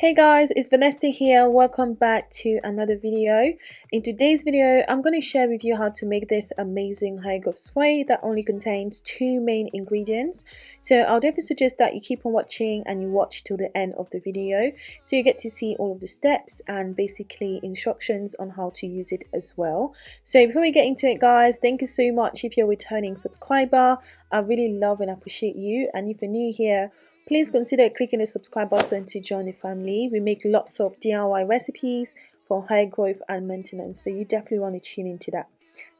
Hey guys, it's Vanessa here. Welcome back to another video. In today's video, I'm going to share with you how to make this amazing hair growth spray that only contains two main ingredients. So I'll definitely suggest that you keep on watching and you watch till the end of the video so you get to see all of the steps and basically instructions on how to use it as well. So before we get into it guys, thank you so much if you're a returning subscriber. I really love and appreciate you and if you're new here, Please consider clicking the subscribe button to join the family. We make lots of DIY recipes for hair growth and maintenance, so you definitely want to tune into that.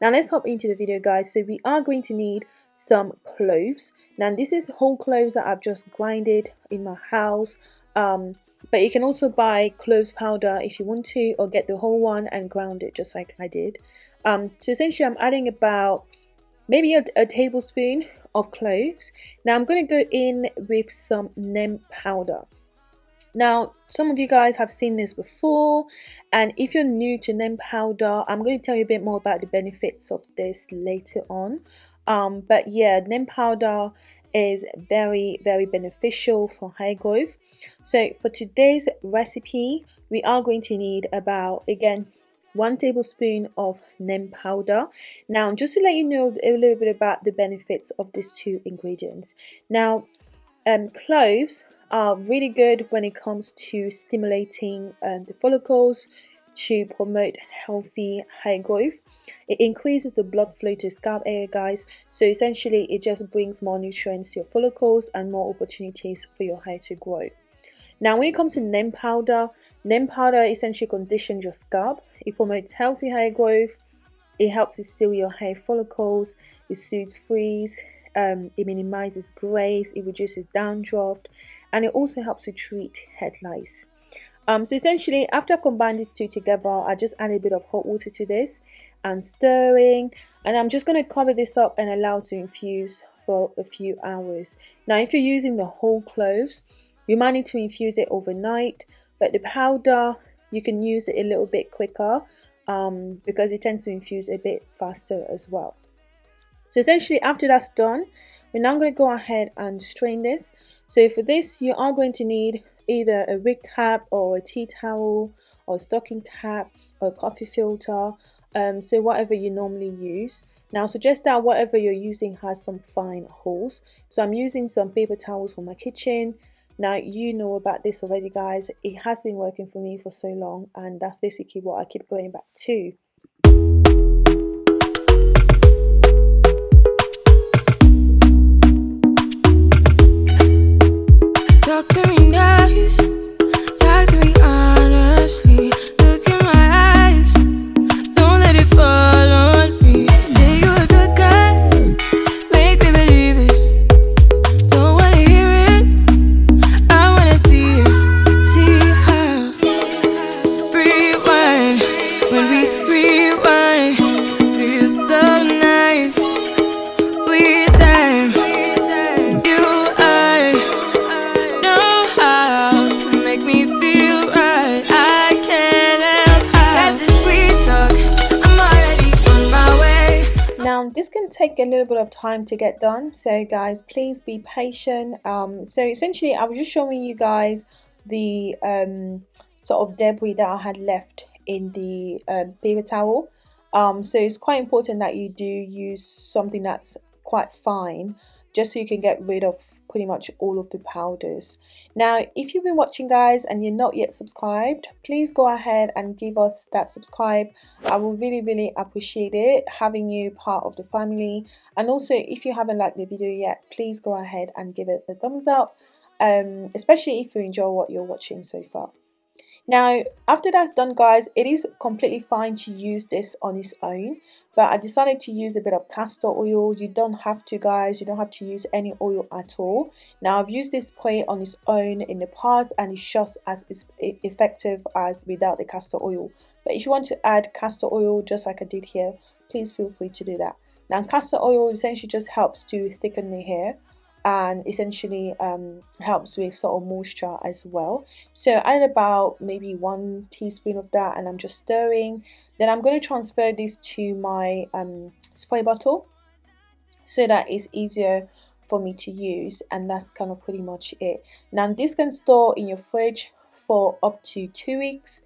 Now let's hop into the video guys. So we are going to need some cloves. Now this is whole cloves that I've just grinded in my house. Um, but you can also buy cloves powder if you want to or get the whole one and ground it just like I did. Um, so essentially I'm adding about maybe a, a tablespoon of cloves. Now I'm going to go in with some neem powder. Now, some of you guys have seen this before, and if you're new to neem powder, I'm going to tell you a bit more about the benefits of this later on. Um, but yeah, neem powder is very, very beneficial for hair growth. So for today's recipe, we are going to need about, again, one tablespoon of neem powder. Now just to let you know a little bit about the benefits of these two ingredients. Now um, cloves are really good when it comes to stimulating um, the follicles to promote healthy hair growth. It increases the blood flow to scalp area guys. So essentially it just brings more nutrients to your follicles and more opportunities for your hair to grow. Now when it comes to neem powder Neem powder essentially conditions your scalp. It promotes healthy hair growth. It helps to seal your hair follicles. It soothes frizz. Um, it minimizes grays. It reduces dandruff. And it also helps to treat head lice. Um, so essentially, after I combine these two together, I just add a bit of hot water to this and stirring. And I'm just going to cover this up and allow to infuse for a few hours. Now, if you're using the whole cloves, you might need to infuse it overnight but the powder you can use it a little bit quicker um, because it tends to infuse a bit faster as well. So essentially after that's done we're now going to go ahead and strain this. So for this you are going to need either a wig cap or a tea towel or a stocking cap or a coffee filter um, so whatever you normally use. Now suggest that whatever you're using has some fine holes. So I'm using some paper towels from my kitchen now, you know about this already, guys. It has been working for me for so long, and that's basically what I keep going back to. Take a little bit of time to get done. So guys please be patient. Um, so essentially I was just showing you guys the um, sort of debris that I had left in the um, paper towel. Um, so it's quite important that you do use something that's quite fine just so you can get rid of pretty much all of the powders. Now if you've been watching guys and you're not yet subscribed please go ahead and give us that subscribe. I will really really appreciate it having you part of the family. And also if you haven't liked the video yet please go ahead and give it a thumbs up um, especially if you enjoy what you're watching so far now, after that's done guys, it is completely fine to use this on its own. But I decided to use a bit of castor oil. You don't have to guys, you don't have to use any oil at all. Now I've used this spray on its own in the past and it's just as effective as without the castor oil. But if you want to add castor oil just like I did here, please feel free to do that. Now castor oil essentially just helps to thicken the hair and essentially um, helps with sort of moisture as well. So I add about maybe one teaspoon of that and I'm just stirring. Then I'm going to transfer this to my um, spray bottle so that it's easier for me to use and that's kind of pretty much it. Now this can store in your fridge for up to two weeks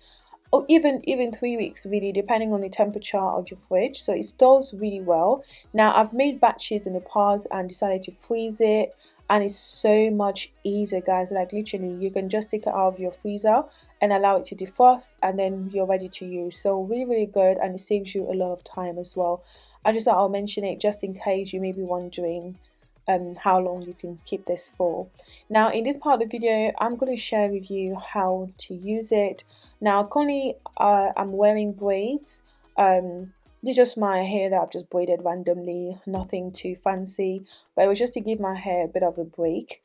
or even even three weeks really depending on the temperature of your fridge. So it stores really well. Now I've made batches in the past and decided to freeze it and it's so much easier guys. Like literally you can just take it out of your freezer and allow it to defrost and then you're ready to use. So really really good and it saves you a lot of time as well. I just thought I'll mention it just in case you may be wondering um, how long you can keep this for. Now in this part of the video I'm going to share with you how to use it. Now currently uh, I'm wearing braids. Um, this is just my hair that I've just braided randomly, nothing too fancy, but it was just to give my hair a bit of a break.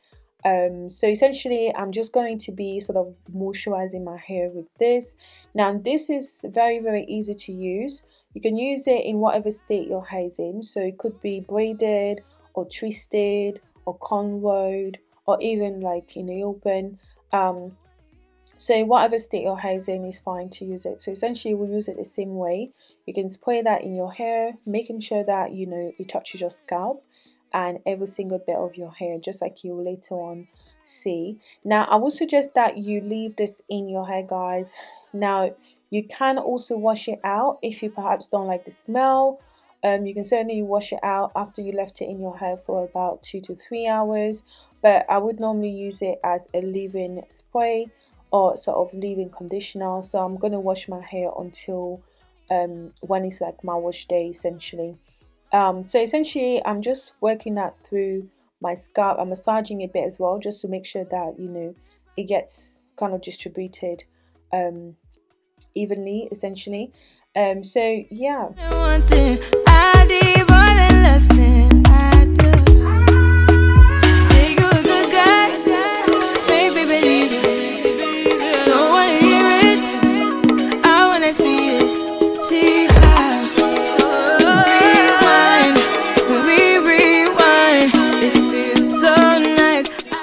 Um, so essentially I'm just going to be sort of moisturizing my hair with this. Now this is very very easy to use. You can use it in whatever state your hair is in. So it could be braided or twisted or cornrowed or even like in the open. Um, so whatever state your hair is in is fine to use it. So essentially we'll use it the same way. You can spray that in your hair making sure that you know it touches your scalp and every single bit of your hair just like you will later on see. Now I would suggest that you leave this in your hair guys. Now you can also wash it out if you perhaps don't like the smell um, you can certainly wash it out after you left it in your hair for about two to three hours. But I would normally use it as a leave-in spray or sort of leave-in conditioner. So I'm going to wash my hair until um, when it's like my wash day essentially. Um, so essentially I'm just working that through my scalp. I'm massaging a bit as well just to make sure that you know it gets kind of distributed um, evenly essentially. Um, so yeah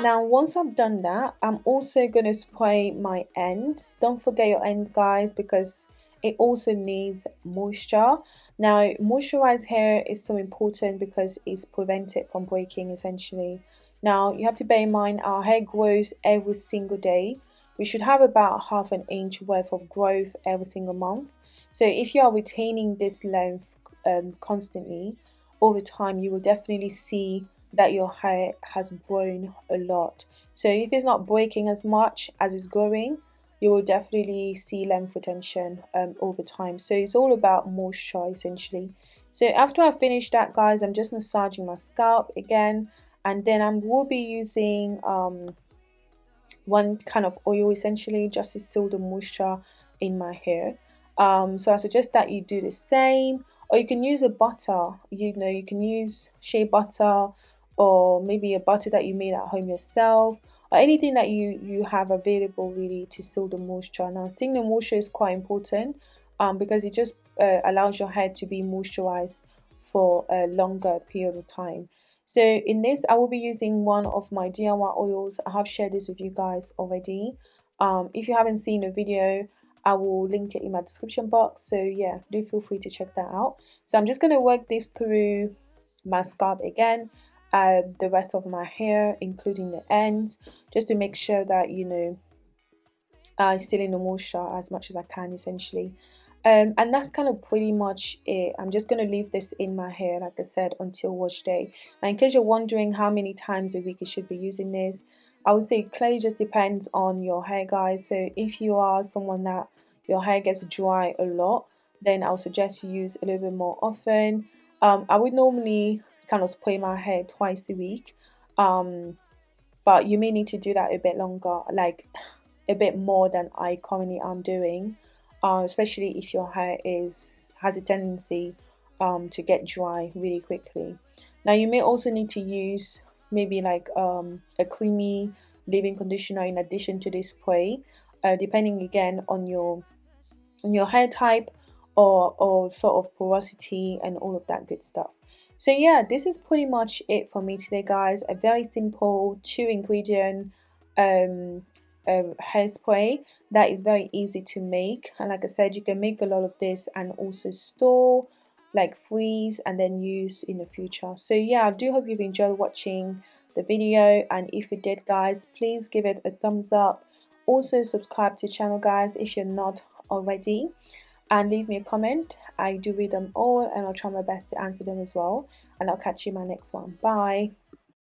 Now once I've done that, I'm also going to spray my ends. Don't forget your ends guys because it also needs moisture. Now moisturized hair is so important because it's prevented from breaking essentially. Now you have to bear in mind our hair grows every single day. We should have about half an inch worth of growth every single month. So if you are retaining this length um, constantly over time you will definitely see that your hair has grown a lot so if it's not breaking as much as it's growing you will definitely see length retention um, over time. So it's all about moisture essentially. So after I finish that guys I'm just massaging my scalp again and then I will be using um, one kind of oil essentially just to seal the moisture in my hair. Um, so I suggest that you do the same or you can use a butter. You know you can use shea butter or maybe a butter that you made at home yourself or anything that you you have available really to seal the moisture. Now sealing the moisture is quite important um, because it just uh, allows your hair to be moisturized for a longer period of time. So in this I will be using one of my DIY oils. I have shared this with you guys already. Um, if you haven't seen the video I will link it in my description box. So yeah do feel free to check that out. So I'm just going to work this through my scalp again uh, the rest of my hair including the ends just to make sure that you know I still in the moisture as much as I can essentially. Um, and that's kind of pretty much it. I'm just going to leave this in my hair like I said until wash day. Now in case you're wondering how many times a week you should be using this I would say clay just depends on your hair guys. So if you are someone that your hair gets dry a lot then I'll suggest you use a little bit more often. Um, I would normally kind of spray my hair twice a week. Um but you may need to do that a bit longer like a bit more than I currently am doing uh, especially if your hair is has a tendency um, to get dry really quickly. Now you may also need to use maybe like um, a creamy leave-in conditioner in addition to this spray uh, depending again on your on your hair type or, or sort of porosity and all of that good stuff so yeah, this is pretty much it for me today guys. A very simple two ingredient um, um, hairspray that is very easy to make. And like I said you can make a lot of this and also store like freeze and then use in the future. So yeah I do hope you've enjoyed watching the video. And if you did guys please give it a thumbs up. Also subscribe to channel guys if you're not already. And leave me a comment I do read them all and I'll try my best to answer them as well and I'll catch you in my next one. Bye